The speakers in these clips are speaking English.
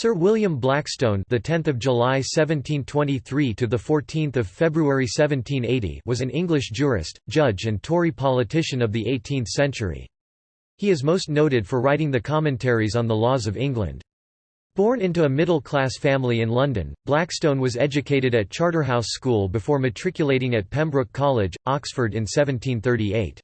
Sir William Blackstone, the 10th of July 1723 to the 14th of February 1780, was an English jurist, judge and Tory politician of the 18th century. He is most noted for writing the commentaries on the laws of England. Born into a middle-class family in London, Blackstone was educated at Charterhouse School before matriculating at Pembroke College, Oxford in 1738.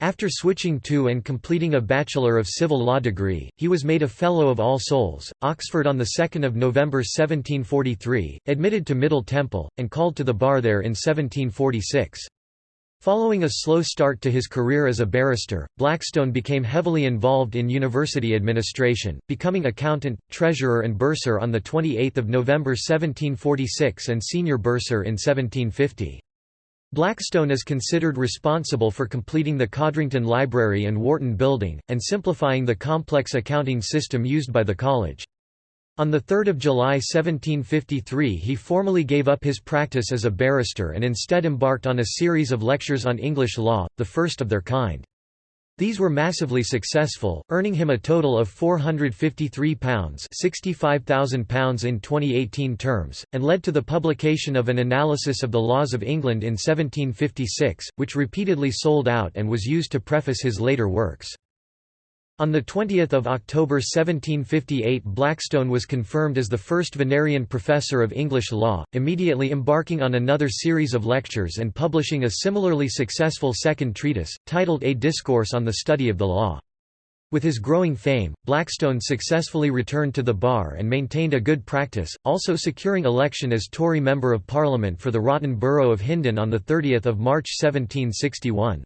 After switching to and completing a Bachelor of Civil Law degree, he was made a Fellow of All Souls, Oxford on 2 November 1743, admitted to Middle Temple, and called to the bar there in 1746. Following a slow start to his career as a barrister, Blackstone became heavily involved in university administration, becoming accountant, treasurer and bursar on 28 November 1746 and senior bursar in 1750. Blackstone is considered responsible for completing the Codrington Library and Wharton Building, and simplifying the complex accounting system used by the college. On 3 July 1753 he formally gave up his practice as a barrister and instead embarked on a series of lectures on English law, the first of their kind. These were massively successful, earning him a total of £453 £65,000 in 2018 terms, and led to the publication of an analysis of the laws of England in 1756, which repeatedly sold out and was used to preface his later works. On 20 October 1758 Blackstone was confirmed as the first Vinerian Professor of English Law, immediately embarking on another series of lectures and publishing a similarly successful second treatise, titled A Discourse on the Study of the Law. With his growing fame, Blackstone successfully returned to the bar and maintained a good practice, also securing election as Tory Member of Parliament for the Rotten Borough of Hindon on 30 March 1761.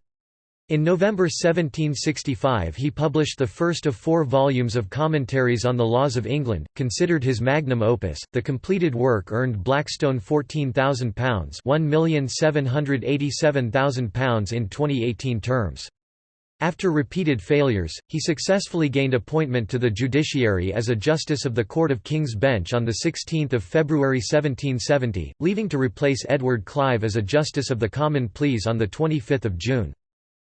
In November 1765 he published the first of four volumes of commentaries on the laws of England, considered his magnum opus. The completed work earned Blackstone £14,000 £1,787,000 in 2018 terms. After repeated failures, he successfully gained appointment to the judiciary as a Justice of the Court of King's Bench on 16 February 1770, leaving to replace Edward Clive as a Justice of the Common Pleas on 25 June.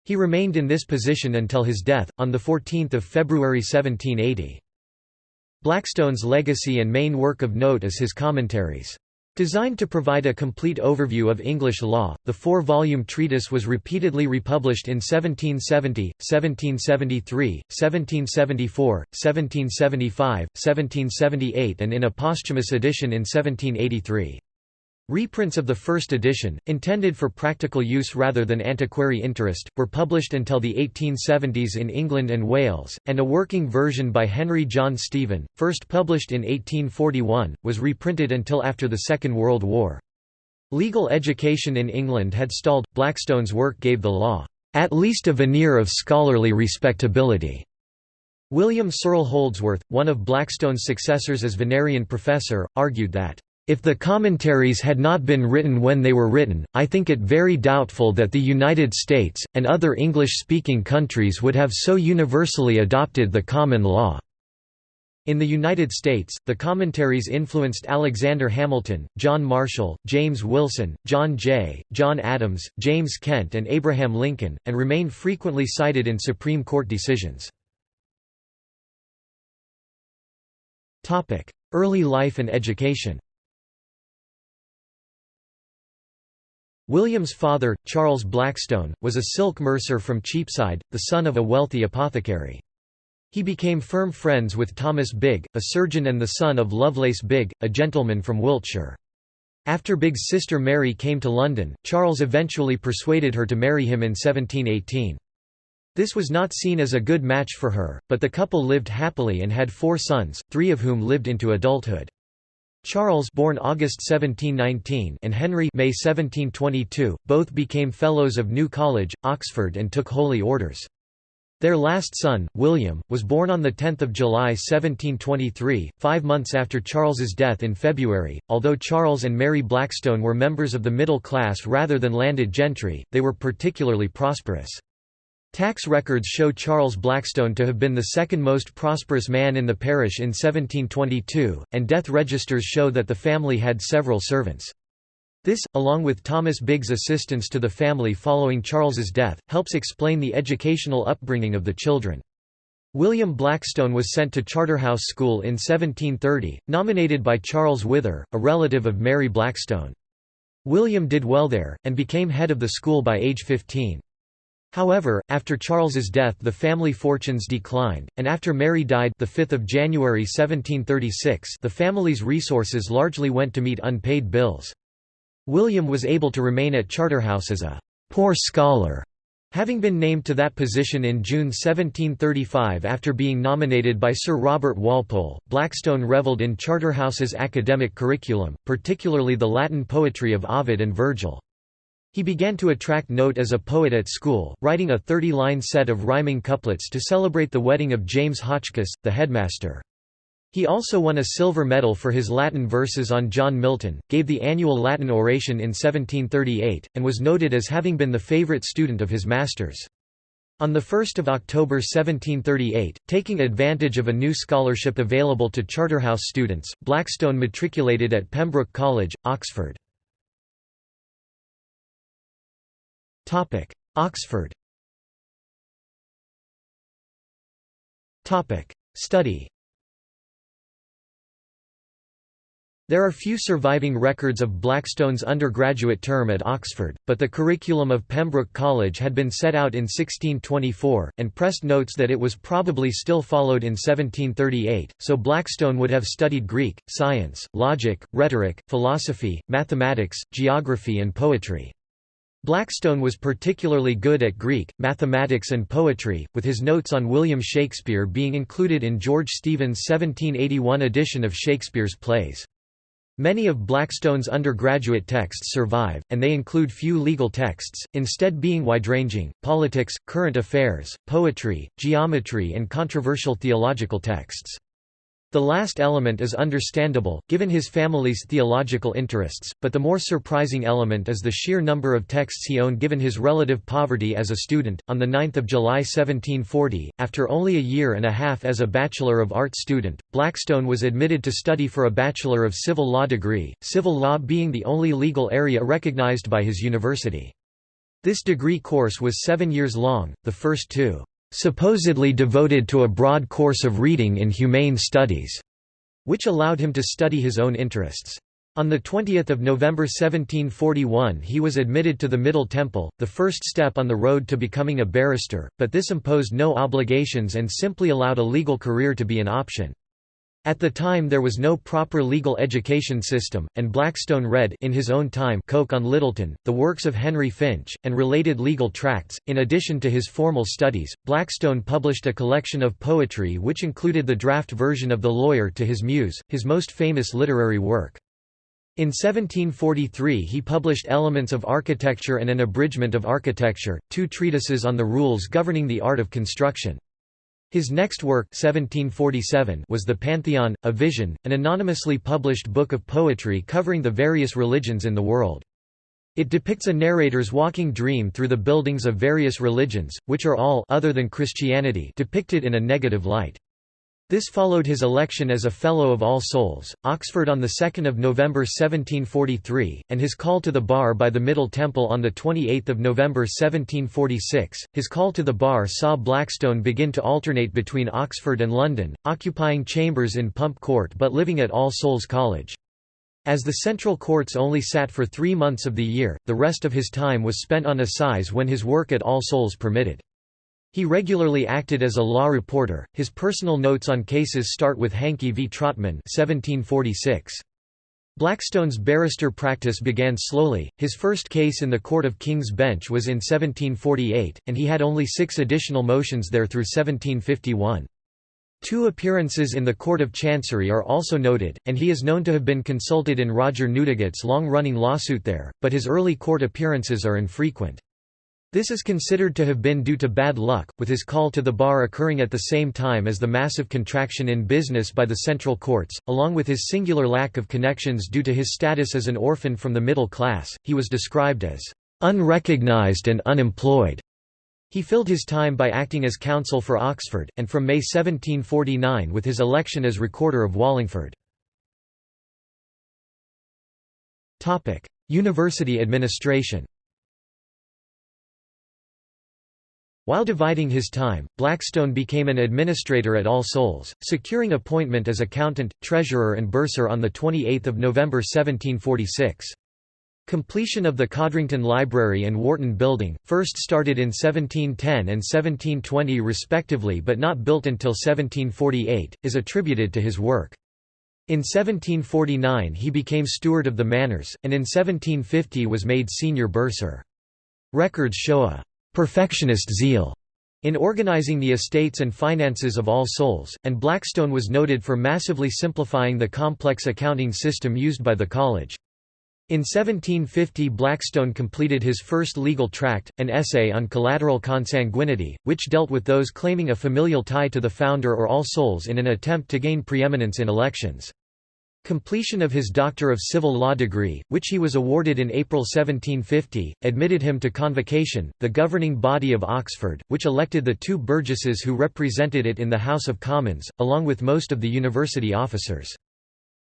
He remained in this position until his death, on 14 February 1780. Blackstone's legacy and main work of note is his commentaries. Designed to provide a complete overview of English law, the four-volume treatise was repeatedly republished in 1770, 1773, 1774, 1775, 1778 and in a posthumous edition in 1783. Reprints of the first edition, intended for practical use rather than antiquary interest, were published until the 1870s in England and Wales, and a working version by Henry John Stephen, first published in 1841, was reprinted until after the Second World War. Legal education in England had stalled, Blackstone's work gave the law, "...at least a veneer of scholarly respectability." William Searle Holdsworth, one of Blackstone's successors as Vinerian professor, argued that if the commentaries had not been written when they were written, I think it very doubtful that the United States, and other English-speaking countries would have so universally adopted the common law." In the United States, the commentaries influenced Alexander Hamilton, John Marshall, James Wilson, John Jay, John Adams, James Kent and Abraham Lincoln, and remain frequently cited in Supreme Court decisions. Early life and education William's father, Charles Blackstone, was a silk mercer from Cheapside, the son of a wealthy apothecary. He became firm friends with Thomas Bigg, a surgeon and the son of Lovelace Bigg, a gentleman from Wiltshire. After Bigg's sister Mary came to London, Charles eventually persuaded her to marry him in 1718. This was not seen as a good match for her, but the couple lived happily and had four sons, three of whom lived into adulthood. Charles born August 1719 and Henry May 1722, both became Fellows of New College, Oxford and took holy orders. Their last son, William, was born on 10 July 1723, five months after Charles's death in February. Although Charles and Mary Blackstone were members of the middle class rather than landed gentry, they were particularly prosperous. Tax records show Charles Blackstone to have been the second most prosperous man in the parish in 1722, and death registers show that the family had several servants. This, along with Thomas Bigg's assistance to the family following Charles's death, helps explain the educational upbringing of the children. William Blackstone was sent to Charterhouse School in 1730, nominated by Charles Wither, a relative of Mary Blackstone. William did well there, and became head of the school by age 15. However, after Charles's death the family fortunes declined, and after Mary died the 5th of January 1736 the family's resources largely went to meet unpaid bills. William was able to remain at Charterhouse as a «poor scholar», having been named to that position in June 1735 after being nominated by Sir Robert Walpole. Blackstone revelled in Charterhouse's academic curriculum, particularly the Latin poetry of Ovid and Virgil. He began to attract note as a poet at school, writing a 30-line set of rhyming couplets to celebrate the wedding of James Hotchkiss, the headmaster. He also won a silver medal for his Latin verses on John Milton, gave the annual Latin oration in 1738, and was noted as having been the favourite student of his masters. On 1 October 1738, taking advantage of a new scholarship available to Charterhouse students, Blackstone matriculated at Pembroke College, Oxford. Oxford. Topic: Study. There are few surviving records of Blackstone's undergraduate term at Oxford, but the curriculum of Pembroke College had been set out in 1624, and Prest notes that it was probably still followed in 1738, so Blackstone would have studied Greek, science, logic, rhetoric, philosophy, mathematics, geography and poetry. Blackstone was particularly good at Greek, mathematics and poetry, with his notes on William Shakespeare being included in George Steevens' 1781 edition of Shakespeare's plays. Many of Blackstone's undergraduate texts survive, and they include few legal texts, instead being wide-ranging, politics, current affairs, poetry, geometry and controversial theological texts. The last element is understandable, given his family's theological interests, but the more surprising element is the sheer number of texts he owned given his relative poverty as a student. On 9 July 1740, after only a year and a half as a Bachelor of Arts student, Blackstone was admitted to study for a Bachelor of Civil Law degree, civil law being the only legal area recognized by his university. This degree course was seven years long, the first two supposedly devoted to a broad course of reading in humane studies, which allowed him to study his own interests. On 20 November 1741 he was admitted to the Middle Temple, the first step on the road to becoming a barrister, but this imposed no obligations and simply allowed a legal career to be an option. At the time there was no proper legal education system, and Blackstone read in his own time Coke on Littleton, the works of Henry Finch, and related legal tracts. In addition to his formal studies, Blackstone published a collection of poetry which included the draft version of The Lawyer to his Muse, his most famous literary work. In 1743 he published Elements of Architecture and an Abridgment of Architecture, two treatises on the rules governing the art of construction. His next work 1747 was The Pantheon, a Vision, an anonymously published book of poetry covering the various religions in the world. It depicts a narrator's walking dream through the buildings of various religions, which are all other than Christianity depicted in a negative light. This followed his election as a Fellow of All Souls, Oxford on 2 November 1743, and his call to the bar by the Middle Temple on 28 November 1746. His call to the bar saw Blackstone begin to alternate between Oxford and London, occupying chambers in Pump Court but living at All Souls College. As the central courts only sat for three months of the year, the rest of his time was spent on assize when his work at All Souls permitted. He regularly acted as a law reporter. His personal notes on cases start with Hankey v. Trotman 1746. Blackstone's barrister practice began slowly, his first case in the Court of King's Bench was in 1748, and he had only six additional motions there through 1751. Two appearances in the Court of Chancery are also noted, and he is known to have been consulted in Roger Newdigate's long-running lawsuit there, but his early court appearances are infrequent. This is considered to have been due to bad luck, with his call to the bar occurring at the same time as the massive contraction in business by the central courts, along with his singular lack of connections due to his status as an orphan from the middle class. He was described as unrecognized and unemployed. He filled his time by acting as counsel for Oxford, and from May 1749 with his election as Recorder of Wallingford. University administration While dividing his time, Blackstone became an administrator at All Souls, securing appointment as accountant, treasurer and bursar on 28 November 1746. Completion of the Codrington Library and Wharton Building, first started in 1710 and 1720 respectively but not built until 1748, is attributed to his work. In 1749 he became steward of the manors, and in 1750 was made senior bursar. Records show a «perfectionist zeal» in organizing the estates and finances of All Souls, and Blackstone was noted for massively simplifying the complex accounting system used by the college. In 1750 Blackstone completed his first legal tract, an essay on collateral consanguinity, which dealt with those claiming a familial tie to the founder or All Souls in an attempt to gain preeminence in elections. Completion of his Doctor of Civil Law degree, which he was awarded in April 1750, admitted him to Convocation, the governing body of Oxford, which elected the two burgesses who represented it in the House of Commons, along with most of the university officers.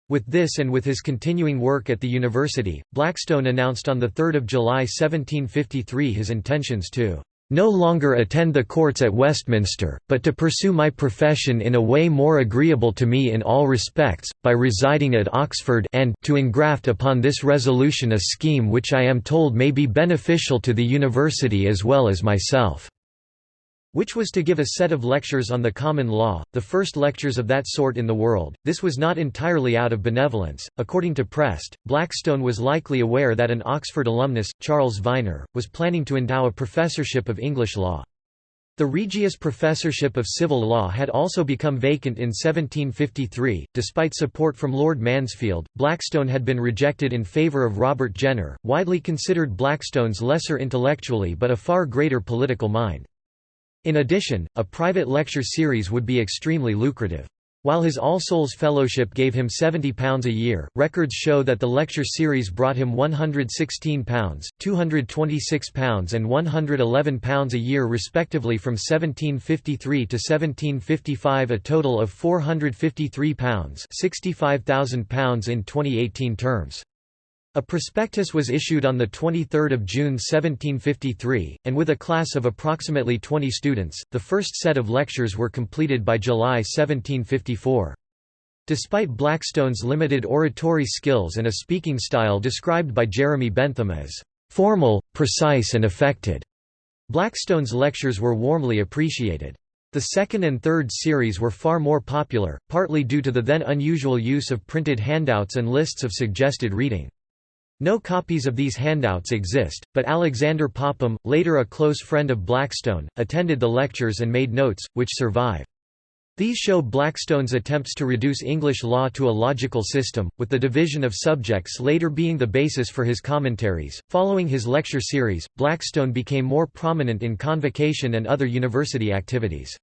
With this and with his continuing work at the university, Blackstone announced on 3 July 1753 his intentions to no longer attend the courts at Westminster, but to pursue my profession in a way more agreeable to me in all respects, by residing at Oxford and to engraft upon this resolution a scheme which I am told may be beneficial to the university as well as myself." Which was to give a set of lectures on the common law, the first lectures of that sort in the world. This was not entirely out of benevolence. According to Prest, Blackstone was likely aware that an Oxford alumnus, Charles Viner, was planning to endow a professorship of English law. The Regius Professorship of Civil Law had also become vacant in 1753. Despite support from Lord Mansfield, Blackstone had been rejected in favour of Robert Jenner, widely considered Blackstone's lesser intellectually but a far greater political mind. In addition, a private lecture series would be extremely lucrative. While his All Souls Fellowship gave him £70 a year, records show that the lecture series brought him £116, £226 and £111 a year respectively from 1753 to 1755 a total of £453 £65,000 in 2018 terms. A prospectus was issued on 23 June 1753, and with a class of approximately 20 students, the first set of lectures were completed by July 1754. Despite Blackstone's limited oratory skills and a speaking style described by Jeremy Bentham as formal, precise and affected, Blackstone's lectures were warmly appreciated. The second and third series were far more popular, partly due to the then unusual use of printed handouts and lists of suggested reading. No copies of these handouts exist, but Alexander Popham, later a close friend of Blackstone, attended the lectures and made notes, which survive. These show Blackstone's attempts to reduce English law to a logical system, with the division of subjects later being the basis for his commentaries. Following his lecture series, Blackstone became more prominent in convocation and other university activities.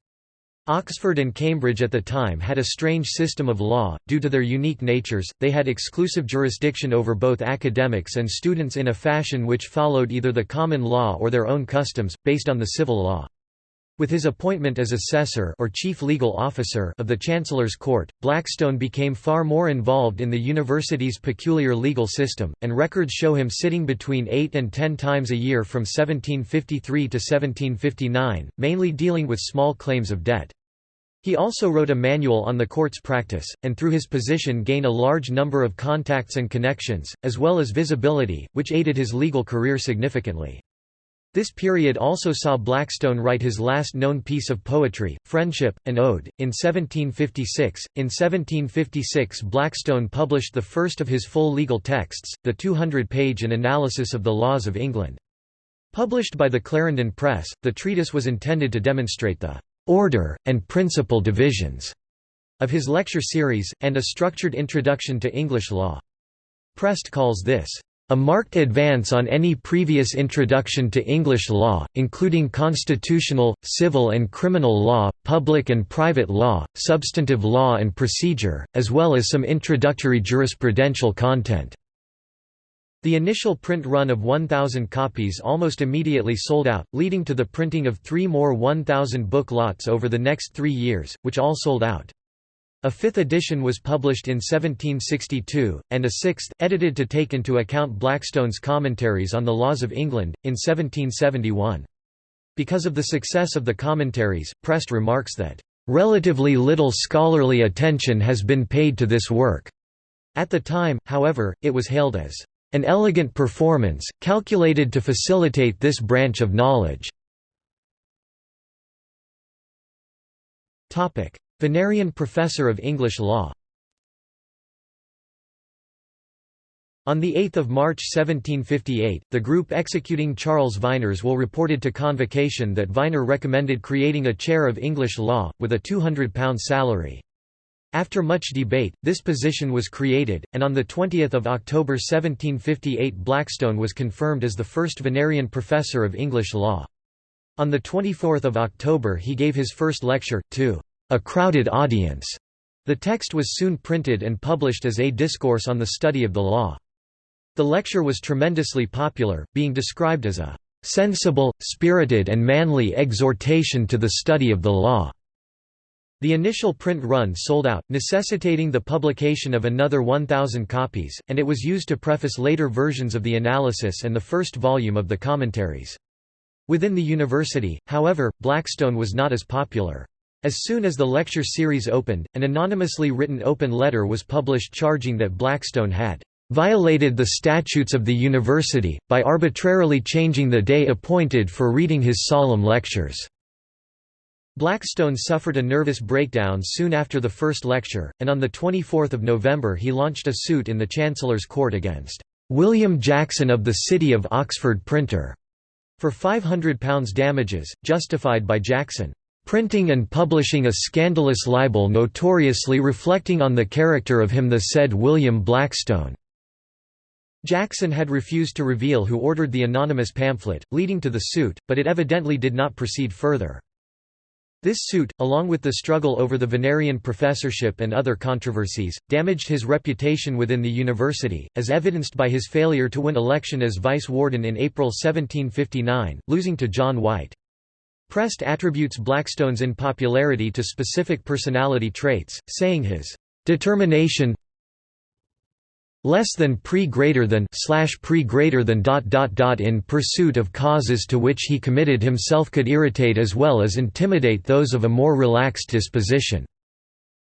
Oxford and Cambridge at the time had a strange system of law, due to their unique natures, they had exclusive jurisdiction over both academics and students in a fashion which followed either the common law or their own customs, based on the civil law. With his appointment as assessor or chief legal officer of the Chancellor's Court, Blackstone became far more involved in the university's peculiar legal system, and records show him sitting between eight and ten times a year from 1753 to 1759, mainly dealing with small claims of debt. He also wrote a manual on the court's practice, and through his position gained a large number of contacts and connections, as well as visibility, which aided his legal career significantly. This period also saw Blackstone write his last known piece of poetry, Friendship, an Ode, in 1756. In 1756 Blackstone published the first of his full legal texts, the 200-page An Analysis of the Laws of England. Published by the Clarendon Press, the treatise was intended to demonstrate the order, and principal divisions of his lecture series, and a structured introduction to English law. Prest calls this a marked advance on any previous introduction to English law, including constitutional, civil and criminal law, public and private law, substantive law and procedure, as well as some introductory jurisprudential content. The initial print run of 1,000 copies almost immediately sold out, leading to the printing of three more 1,000 book lots over the next three years, which all sold out. A fifth edition was published in 1762, and a sixth, edited to take into account Blackstone's commentaries on the laws of England, in 1771. Because of the success of the commentaries, Prest remarks that, "...relatively little scholarly attention has been paid to this work." At the time, however, it was hailed as, "...an elegant performance, calculated to facilitate this branch of knowledge." Vinerian Professor of English Law On 8 March 1758, the group executing Charles Viners will reported to Convocation that Viner recommended creating a chair of English law, with a £200 salary. After much debate, this position was created, and on 20 October 1758 Blackstone was confirmed as the first Vinerian professor of English law. On 24 October he gave his first lecture, to a crowded audience. The text was soon printed and published as A Discourse on the Study of the Law. The lecture was tremendously popular, being described as a "...sensible, spirited and manly exhortation to the study of the law." The initial print run sold out, necessitating the publication of another 1,000 copies, and it was used to preface later versions of the analysis and the first volume of the commentaries. Within the university, however, Blackstone was not as popular. As soon as the lecture series opened, an anonymously written open letter was published charging that Blackstone had violated the statutes of the university, by arbitrarily changing the day appointed for reading his solemn lectures." Blackstone suffered a nervous breakdown soon after the first lecture, and on 24 November he launched a suit in the Chancellor's Court against "'William Jackson of the City of Oxford Printer' for £500 damages, justified by Jackson printing and publishing a scandalous libel notoriously reflecting on the character of him the said William Blackstone." Jackson had refused to reveal who ordered the anonymous pamphlet, leading to the suit, but it evidently did not proceed further. This suit, along with the struggle over the Vinerian professorship and other controversies, damaged his reputation within the university, as evidenced by his failure to win election as vice warden in April 1759, losing to John White. Prest attributes Blackstone's unpopularity to specific personality traits, saying his determination less than pre greater than slash pre greater than dot dot dot in pursuit of causes to which he committed himself could irritate as well as intimidate those of a more relaxed disposition.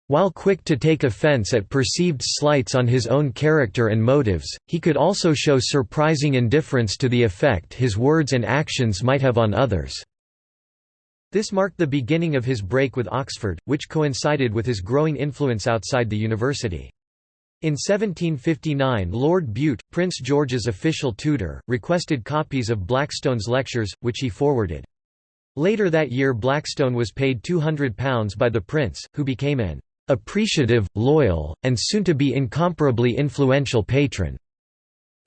While quick to take offense at perceived slights on his own character and motives, he could also show surprising indifference to the effect his words and actions might have on others. This marked the beginning of his break with Oxford, which coincided with his growing influence outside the university. In 1759 Lord Bute, Prince George's official tutor, requested copies of Blackstone's lectures, which he forwarded. Later that year Blackstone was paid £200 by the prince, who became an appreciative, loyal, and soon-to-be incomparably influential patron.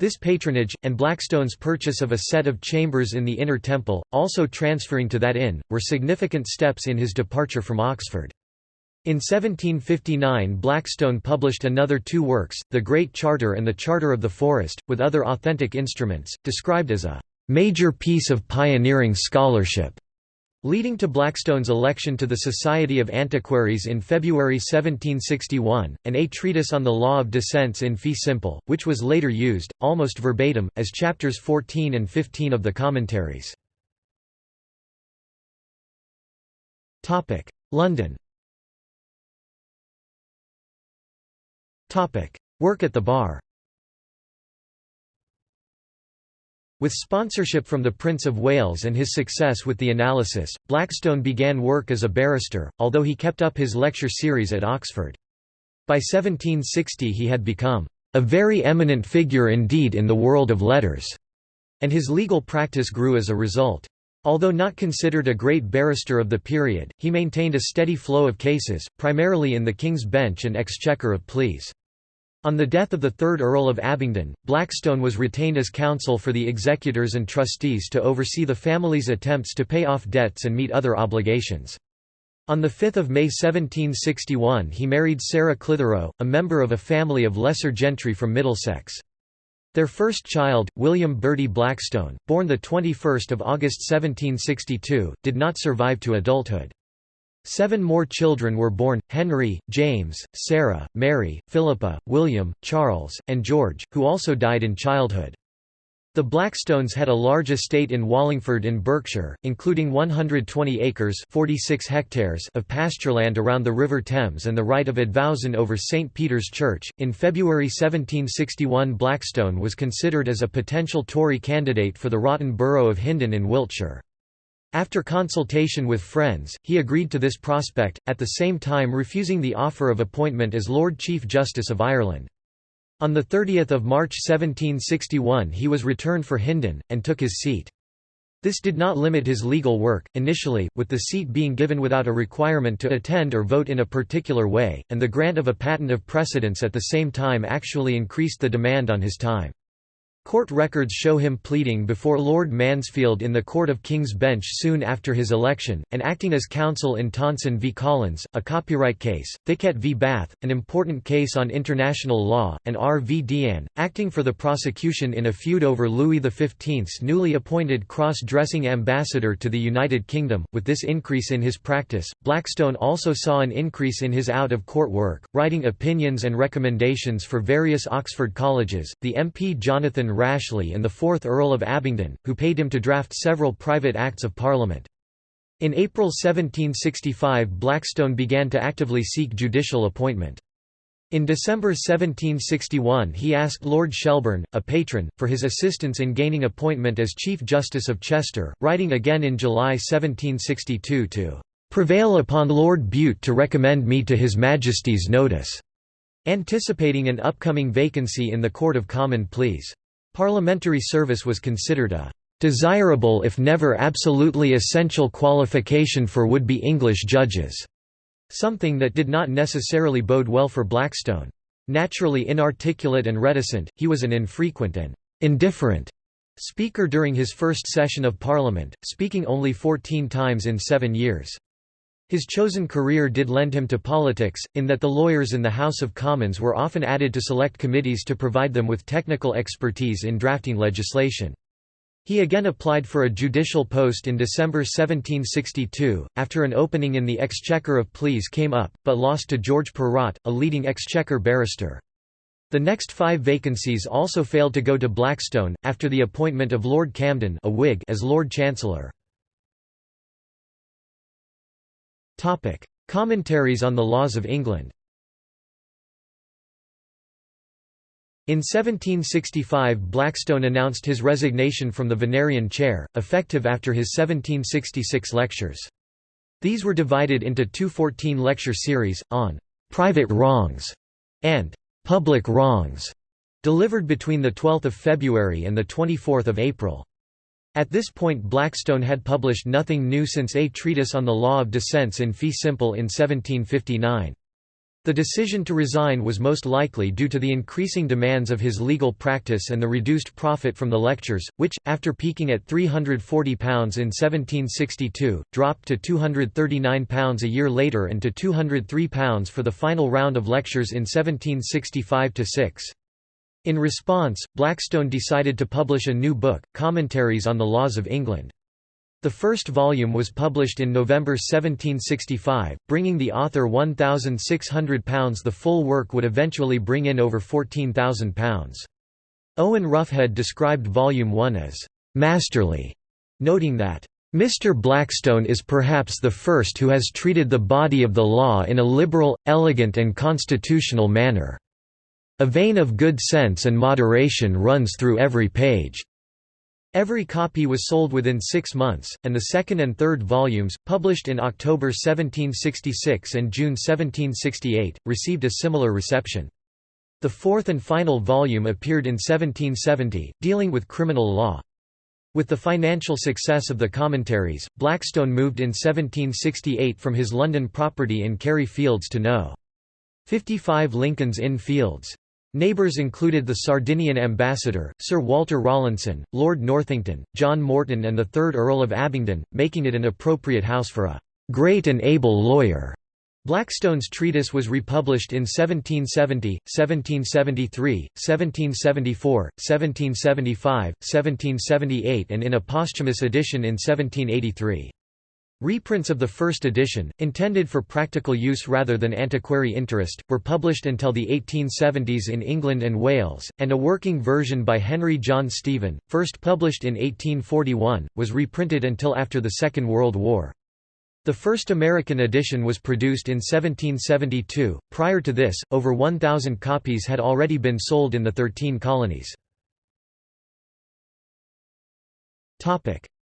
This patronage, and Blackstone's purchase of a set of chambers in the Inner Temple, also transferring to that inn, were significant steps in his departure from Oxford. In 1759 Blackstone published another two works, The Great Charter and The Charter of the Forest, with other authentic instruments, described as a "...major piece of pioneering scholarship." Leading to Blackstone's election to the Society of Antiquaries in February 1761, and a treatise on the law of descents in fee simple, which was later used, almost verbatim, as chapters 14 and 15 of the commentaries. London Work at the bar With sponsorship from the Prince of Wales and his success with the analysis, Blackstone began work as a barrister, although he kept up his lecture series at Oxford. By 1760 he had become a very eminent figure indeed in the world of letters, and his legal practice grew as a result. Although not considered a great barrister of the period, he maintained a steady flow of cases, primarily in the King's Bench and Exchequer of Pleas. On the death of the third Earl of Abingdon, Blackstone was retained as counsel for the executors and trustees to oversee the family's attempts to pay off debts and meet other obligations. On 5 May 1761 he married Sarah Clitherow, a member of a family of lesser gentry from Middlesex. Their first child, William Bertie Blackstone, born 21 August 1762, did not survive to adulthood. Seven more children were born, Henry, James, Sarah, Mary, Philippa, William, Charles, and George, who also died in childhood. The Blackstones had a large estate in Wallingford in Berkshire, including 120 acres 46 hectares of pastureland around the River Thames and the right of advowson over St. Peter's Church. In February 1761 Blackstone was considered as a potential Tory candidate for the Rotten Borough of Hindon in Wiltshire. After consultation with friends, he agreed to this prospect, at the same time refusing the offer of appointment as Lord Chief Justice of Ireland. On 30 March 1761 he was returned for Hindon, and took his seat. This did not limit his legal work, initially, with the seat being given without a requirement to attend or vote in a particular way, and the grant of a patent of precedence at the same time actually increased the demand on his time. Court records show him pleading before Lord Mansfield in the Court of King's Bench soon after his election, and acting as counsel in Tonson v Collins, a copyright case, Thicket v Bath, an important case on international law, and R. v Deane, acting for the prosecution in a feud over Louis XV's newly appointed cross-dressing ambassador to the United Kingdom. With this increase in his practice, Blackstone also saw an increase in his out-of-court work, writing opinions and recommendations for various Oxford colleges. The MP Jonathan Rashleigh and the 4th Earl of Abingdon, who paid him to draft several private Acts of Parliament. In April 1765 Blackstone began to actively seek judicial appointment. In December 1761 he asked Lord Shelburne, a patron, for his assistance in gaining appointment as Chief Justice of Chester, writing again in July 1762 to "...prevail upon Lord Bute to recommend me to His Majesty's notice." anticipating an upcoming vacancy in the Court of Common Pleas. Parliamentary service was considered a desirable if never absolutely essential qualification for would-be English judges, something that did not necessarily bode well for Blackstone. Naturally inarticulate and reticent, he was an infrequent and indifferent speaker during his first session of Parliament, speaking only 14 times in seven years. His chosen career did lend him to politics, in that the lawyers in the House of Commons were often added to select committees to provide them with technical expertise in drafting legislation. He again applied for a judicial post in December 1762, after an opening in the Exchequer of Pleas came up, but lost to George Perrott, a leading Exchequer barrister. The next five vacancies also failed to go to Blackstone, after the appointment of Lord Camden a Whig as Lord Chancellor. Commentaries on the laws of England In 1765 Blackstone announced his resignation from the Vinerian chair, effective after his 1766 lectures. These were divided into two 14-lecture series, on «private wrongs» and «public wrongs», delivered between 12 February and 24 April. At this point Blackstone had published nothing new since A Treatise on the Law of Descents in Fee Simple in 1759. The decision to resign was most likely due to the increasing demands of his legal practice and the reduced profit from the lectures, which, after peaking at £340 in 1762, dropped to £239 a year later and to £203 for the final round of lectures in 1765–6. In response, Blackstone decided to publish a new book, Commentaries on the Laws of England. The first volume was published in November 1765, bringing the author £1,600 the full work would eventually bring in over £14,000. Owen Ruffhead described Volume 1 as «masterly», noting that Mr. Blackstone is perhaps the first who has treated the body of the law in a liberal, elegant and constitutional manner. A vein of good sense and moderation runs through every page. Every copy was sold within six months, and the second and third volumes, published in October 1766 and June 1768, received a similar reception. The fourth and final volume appeared in 1770, dealing with criminal law. With the financial success of the commentaries, Blackstone moved in 1768 from his London property in Carey Fields to No. 55 Lincoln's Inn Fields. Neighbours included the Sardinian ambassador, Sir Walter Rawlinson, Lord Northington, John Morton and the 3rd Earl of Abingdon, making it an appropriate house for a «great and able lawyer». Blackstone's treatise was republished in 1770, 1773, 1774, 1775, 1778 and in a posthumous edition in 1783. Reprints of the first edition, intended for practical use rather than antiquary interest, were published until the 1870s in England and Wales, and a working version by Henry John Stephen, first published in 1841, was reprinted until after the Second World War. The first American edition was produced in 1772. Prior to this, over 1,000 copies had already been sold in the Thirteen Colonies.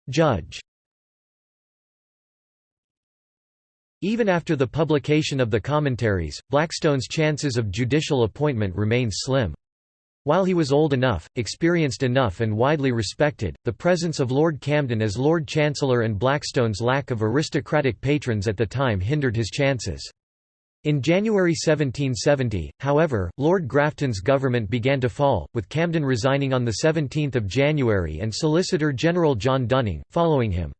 Judge Even after the publication of the commentaries, Blackstone's chances of judicial appointment remained slim. While he was old enough, experienced enough and widely respected, the presence of Lord Camden as Lord Chancellor and Blackstone's lack of aristocratic patrons at the time hindered his chances. In January 1770, however, Lord Grafton's government began to fall, with Camden resigning on 17 January and Solicitor General John Dunning, following him.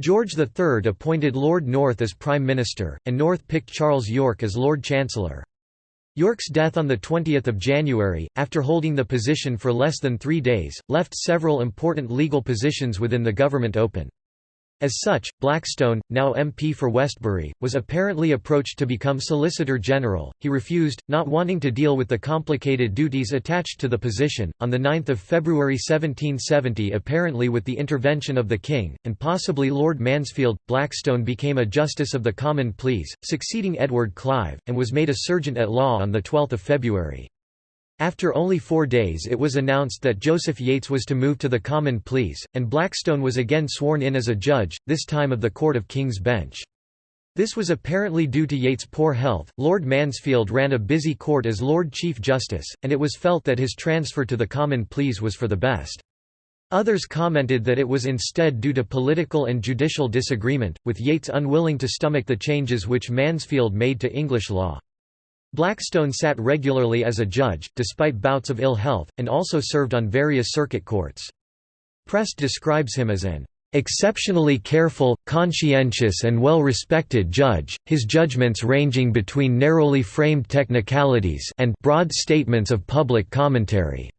George III appointed Lord North as Prime Minister, and North picked Charles Yorke as Lord Chancellor. Yorke's death on 20 January, after holding the position for less than three days, left several important legal positions within the government open. As such, Blackstone, now MP for Westbury, was apparently approached to become Solicitor General. He refused, not wanting to deal with the complicated duties attached to the position. On 9 February 1770, apparently with the intervention of the King, and possibly Lord Mansfield, Blackstone became a Justice of the Common Pleas, succeeding Edward Clive, and was made a Serjeant at Law on 12 February. After only four days it was announced that Joseph Yates was to move to the Common Pleas, and Blackstone was again sworn in as a judge, this time of the Court of King's Bench. This was apparently due to Yates' poor health. Lord Mansfield ran a busy court as Lord Chief Justice, and it was felt that his transfer to the Common Pleas was for the best. Others commented that it was instead due to political and judicial disagreement, with Yates unwilling to stomach the changes which Mansfield made to English law. Blackstone sat regularly as a judge, despite bouts of ill health, and also served on various circuit courts. Prest describes him as an exceptionally careful, conscientious and well-respected judge, his judgments ranging between narrowly framed technicalities and broad statements of public commentary.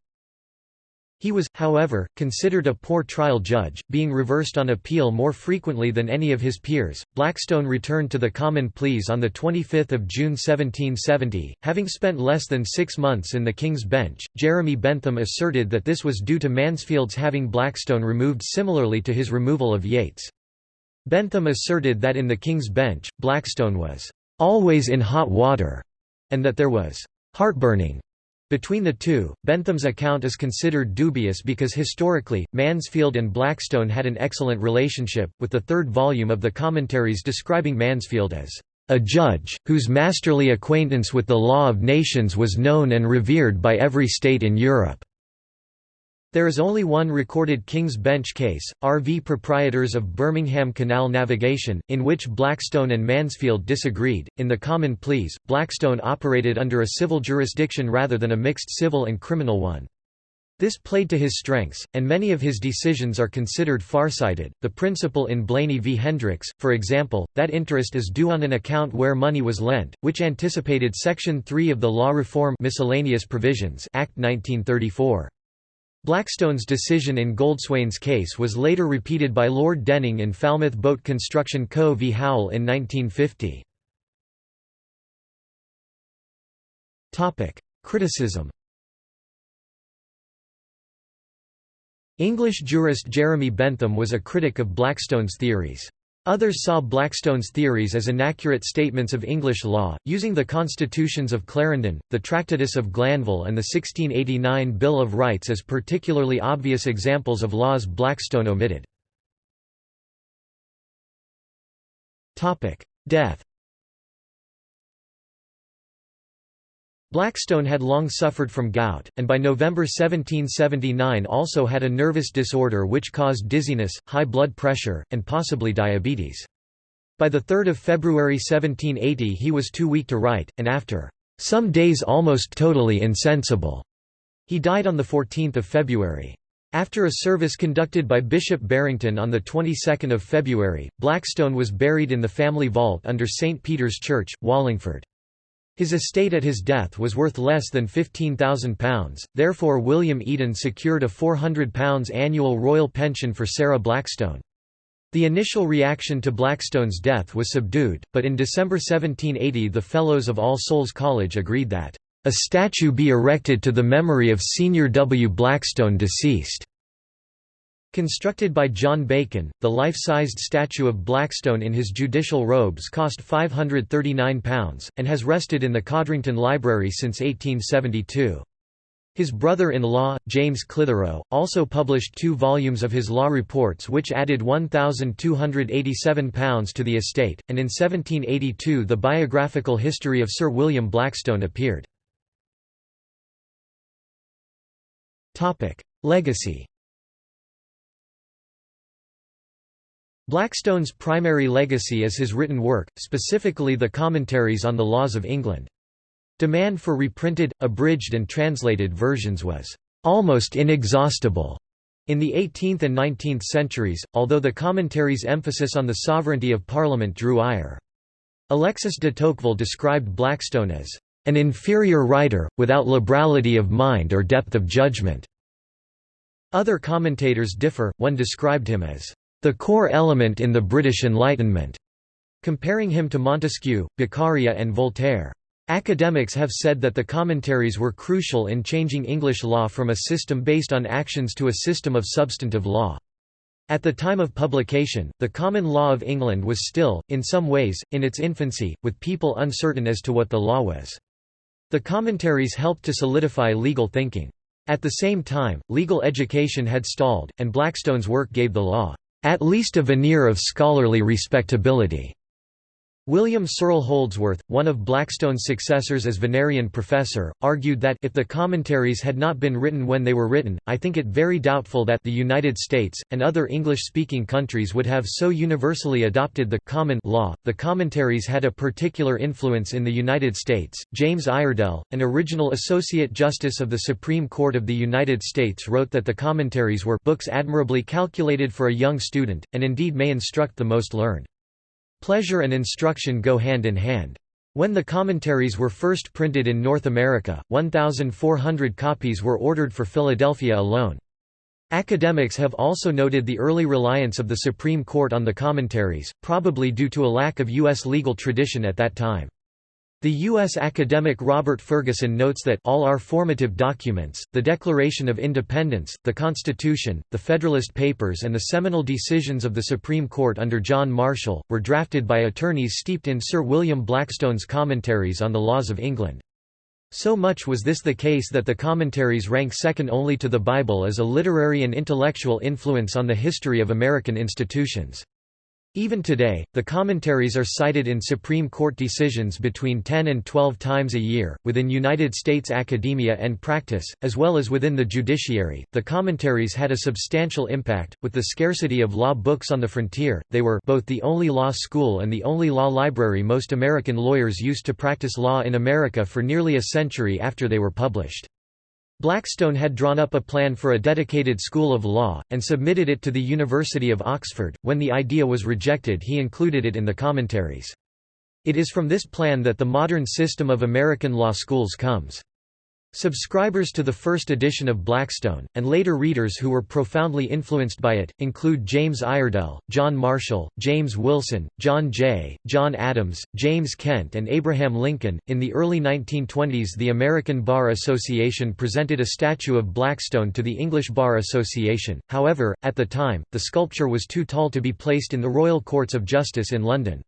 He was, however, considered a poor trial judge, being reversed on appeal more frequently than any of his peers. Blackstone returned to the Common Pleas on 25 June 1770, having spent less than six months in the King's Bench. Jeremy Bentham asserted that this was due to Mansfield's having Blackstone removed similarly to his removal of Yates. Bentham asserted that in the King's Bench, Blackstone was always in hot water, and that there was heartburning between the two, Bentham's account is considered dubious because historically, Mansfield and Blackstone had an excellent relationship, with the third volume of the commentaries describing Mansfield as a judge, whose masterly acquaintance with the law of nations was known and revered by every state in Europe. There is only one recorded King's Bench case, RV Proprietors of Birmingham Canal Navigation, in which Blackstone and Mansfield disagreed. In the Common Pleas, Blackstone operated under a civil jurisdiction rather than a mixed civil and criminal one. This played to his strengths, and many of his decisions are considered farsighted. The principle in Blaney v. Hendricks, for example, that interest is due on an account where money was lent, which anticipated Section 3 of the Law Reform Miscellaneous Provisions Act 1934. Blackstone's decision in Goldswain's case was later repeated by Lord Denning in Falmouth Boat Construction Co. v Howell in 1950. Criticism English jurist Jeremy Bentham was a critic of Blackstone's theories. Others saw Blackstone's theories as inaccurate statements of English law, using the constitutions of Clarendon, the Tractatus of Glanville and the 1689 Bill of Rights as particularly obvious examples of laws Blackstone omitted. Death Blackstone had long suffered from gout, and by November 1779 also had a nervous disorder which caused dizziness, high blood pressure, and possibly diabetes. By 3 February 1780 he was too weak to write, and after some days almost totally insensible. He died on 14 February. After a service conducted by Bishop Barrington on the 22nd of February, Blackstone was buried in the family vault under St. Peter's Church, Wallingford. His estate at his death was worth less than £15,000, therefore William Eden secured a £400 annual royal pension for Sarah Blackstone. The initial reaction to Blackstone's death was subdued, but in December 1780 the Fellows of All Souls College agreed that, "...a statue be erected to the memory of Senior W. Blackstone deceased." Constructed by John Bacon, the life-sized statue of Blackstone in his judicial robes cost £539, and has rested in the Codrington Library since 1872. His brother-in-law, James Clitherow, also published two volumes of his law reports which added £1,287 to the estate, and in 1782 the biographical history of Sir William Blackstone appeared. Legacy Blackstone's primary legacy is his written work, specifically the commentaries on the laws of England. Demand for reprinted, abridged and translated versions was almost inexhaustible in the 18th and 19th centuries, although the commentaries' emphasis on the sovereignty of Parliament drew ire. Alexis de Tocqueville described Blackstone as an inferior writer, without liberality of mind or depth of judgment. Other commentators differ, one described him as the core element in the British Enlightenment, comparing him to Montesquieu, Beccaria and Voltaire. Academics have said that the commentaries were crucial in changing English law from a system based on actions to a system of substantive law. At the time of publication, the common law of England was still, in some ways, in its infancy, with people uncertain as to what the law was. The commentaries helped to solidify legal thinking. At the same time, legal education had stalled, and Blackstone's work gave the law at least a veneer of scholarly respectability. William Searle Holdsworth, one of Blackstone's successors as Vinerian professor, argued that if the commentaries had not been written when they were written, I think it very doubtful that the United States, and other English-speaking countries would have so universally adopted the common law. The commentaries had a particular influence in the United States. James Iredell, an original Associate Justice of the Supreme Court of the United States wrote that the commentaries were books admirably calculated for a young student, and indeed may instruct the most learned. Pleasure and instruction go hand in hand. When the commentaries were first printed in North America, 1,400 copies were ordered for Philadelphia alone. Academics have also noted the early reliance of the Supreme Court on the commentaries, probably due to a lack of U.S. legal tradition at that time. The U.S. academic Robert Ferguson notes that all our formative documents, the Declaration of Independence, the Constitution, the Federalist Papers and the seminal decisions of the Supreme Court under John Marshall, were drafted by attorneys steeped in Sir William Blackstone's commentaries on the laws of England. So much was this the case that the commentaries rank second only to the Bible as a literary and intellectual influence on the history of American institutions. Even today, the commentaries are cited in Supreme Court decisions between 10 and 12 times a year, within United States academia and practice, as well as within the judiciary. The commentaries had a substantial impact. With the scarcity of law books on the frontier, they were both the only law school and the only law library most American lawyers used to practice law in America for nearly a century after they were published. Blackstone had drawn up a plan for a dedicated school of law, and submitted it to the University of Oxford. When the idea was rejected, he included it in the commentaries. It is from this plan that the modern system of American law schools comes. Subscribers to the first edition of Blackstone, and later readers who were profoundly influenced by it, include James Iredell, John Marshall, James Wilson, John Jay, John Adams, James Kent, and Abraham Lincoln. In the early 1920s, the American Bar Association presented a statue of Blackstone to the English Bar Association, however, at the time, the sculpture was too tall to be placed in the Royal Courts of Justice in London.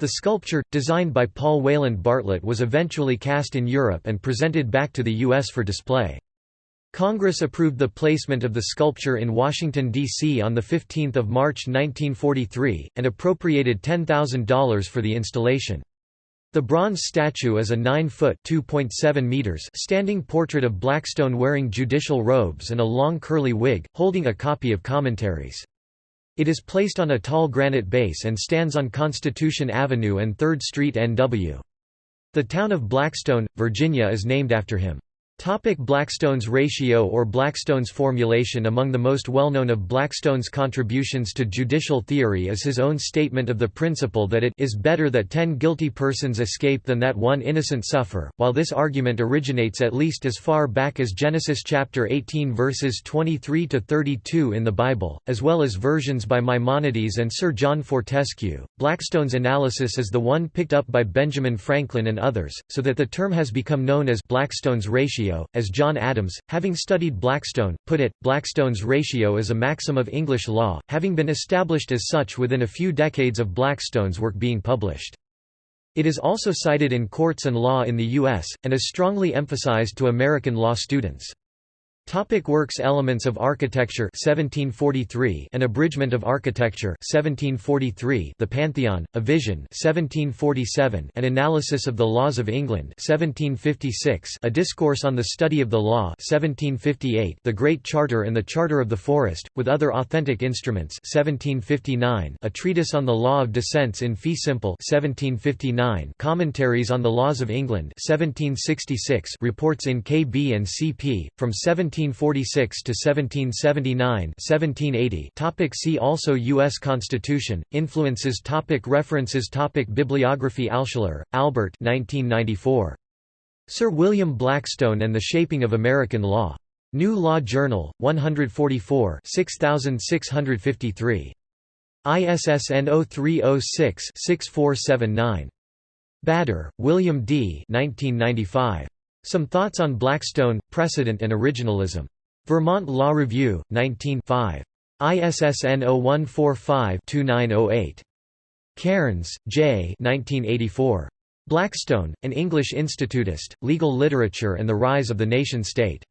The sculpture, designed by Paul Wayland Bartlett was eventually cast in Europe and presented back to the U.S. for display. Congress approved the placement of the sculpture in Washington, D.C. on 15 March 1943, and appropriated $10,000 for the installation. The bronze statue is a 9-foot standing portrait of Blackstone wearing judicial robes and a long curly wig, holding a copy of commentaries. It is placed on a tall granite base and stands on Constitution Avenue and 3rd Street NW. The town of Blackstone, Virginia is named after him. Topic Blackstone's ratio or Blackstone's formulation Among the most well-known of Blackstone's contributions to judicial theory is his own statement of the principle that it is better that ten guilty persons escape than that one innocent suffer, while this argument originates at least as far back as Genesis chapter 18 verses 23–32 in the Bible, as well as versions by Maimonides and Sir John Fortescue. Blackstone's analysis is the one picked up by Benjamin Franklin and others, so that the term has become known as Blackstone's ratio ratio, as John Adams, having studied Blackstone, put it. Blackstone's ratio is a maxim of English law, having been established as such within a few decades of Blackstone's work being published. It is also cited in courts and law in the U.S., and is strongly emphasized to American law students. Topic works Elements of Architecture 1743 An Abridgment of Architecture 1743 The Pantheon, A Vision 1747 An Analysis of the Laws of England 1756 A Discourse on the Study of the Law 1758 The Great Charter and the Charter of the Forest, with other authentic instruments 1759 A Treatise on the Law of Descents in Fee Simple 1759 Commentaries on the Laws of England 1766 Reports in K.B. and C.P., from 17 1746 to 1779 1780 topic see also US Constitution influences topic references topic bibliography Alschuler Albert 1994 Sir William Blackstone and the Shaping of American Law. New Law Journal 144 6653 ISSN 0306-6479 Bader, William D. 1995. Some Thoughts on Blackstone, Precedent and Originalism. Vermont Law Review, 19 5. ISSN 0145-2908. Cairns, J. 1984. Blackstone, An English Institutist, Legal Literature and the Rise of the Nation-State.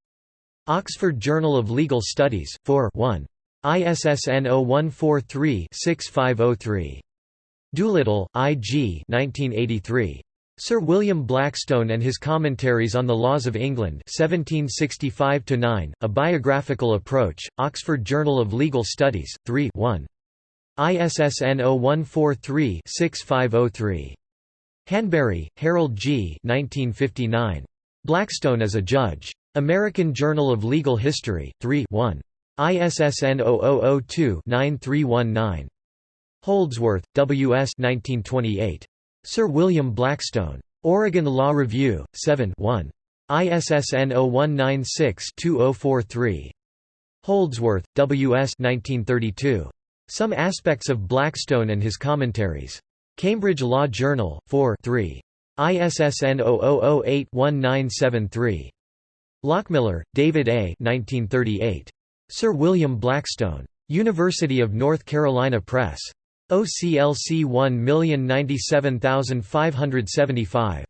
Oxford Journal of Legal Studies, 4 1. ISSN 0143-6503. Doolittle, I. G. 1983. Sir William Blackstone and his Commentaries on the Laws of England 1765 A Biographical Approach, Oxford Journal of Legal Studies, 3 1. ISSN 0143-6503. Hanbury, Harold G. 1959. Blackstone as a Judge. American Journal of Legal History, 3 1. ISSN 0002-9319. Holdsworth, W. S. 1928. Sir William Blackstone. Oregon Law Review, 7 1. ISSN 0196-2043. Holdsworth, W. S. 1932. Some Aspects of Blackstone and His Commentaries. Cambridge Law Journal, 4 3. ISSN 0008-1973. Lockmiller, David A. 1938. Sir William Blackstone. University of North Carolina Press. OCLC 1097575.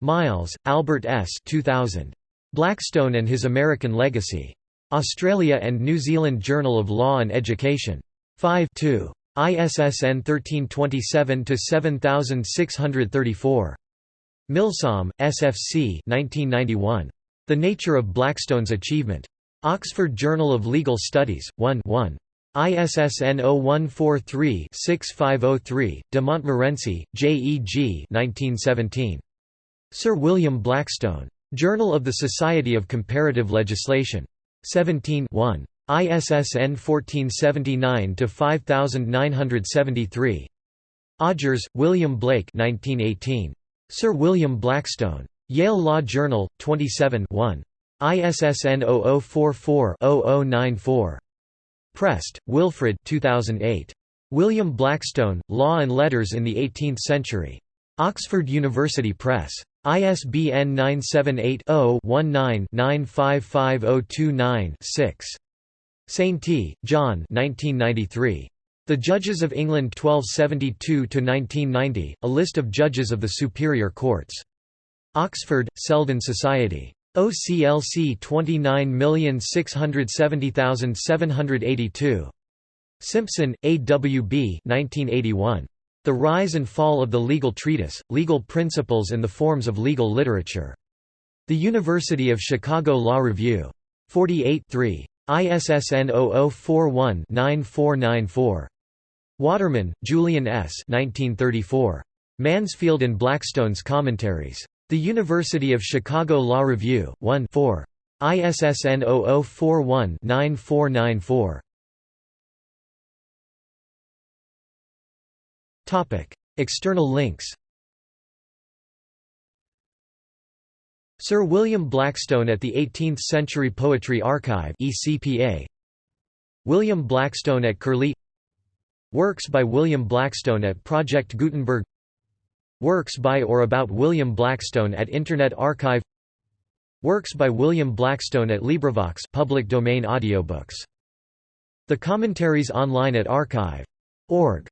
Miles, Albert S. 2000. Blackstone and His American Legacy. Australia and New Zealand Journal of Law and Education. 5 2. ISSN 1327-7634. Milsom, SFC 1991. The Nature of Blackstone's Achievement. Oxford Journal of Legal Studies, 1 1. ISSN 0143-6503, de Montmorency, J. G. 1917. Sir William Blackstone. Journal of the Society of Comparative Legislation. 17 1. ISSN 1479-5973. Odgers, William Blake 1918. Sir William Blackstone. Yale Law Journal, 27 1. ISSN 0044-0094. Prest, Wilfred 2008. William Blackstone, Law and Letters in the Eighteenth Century. Oxford University Press. ISBN 978-0-19-955029-6. Sainty, John The Judges of England 1272–1990, a list of judges of the superior courts. Oxford, Selden Society. OCLC 29670782. Simpson, A. W. B. 1981. The Rise and Fall of the Legal Treatise, Legal Principles and the Forms of Legal Literature. The University of Chicago Law Review. 48 3. ISSN 0041-9494. Waterman, Julian S. 1934. Mansfield and Blackstone's Commentaries. The University of Chicago Law Review, 1 4. ISSN 0041-9494. External links. Sir William Blackstone at the 18th Century Poetry Archive ECPA William Blackstone at Curlie. Works by William Blackstone at Project Gutenberg Works by or about William Blackstone at Internet Archive Works by William Blackstone at LibriVox public domain audiobooks. The commentaries online at archive.org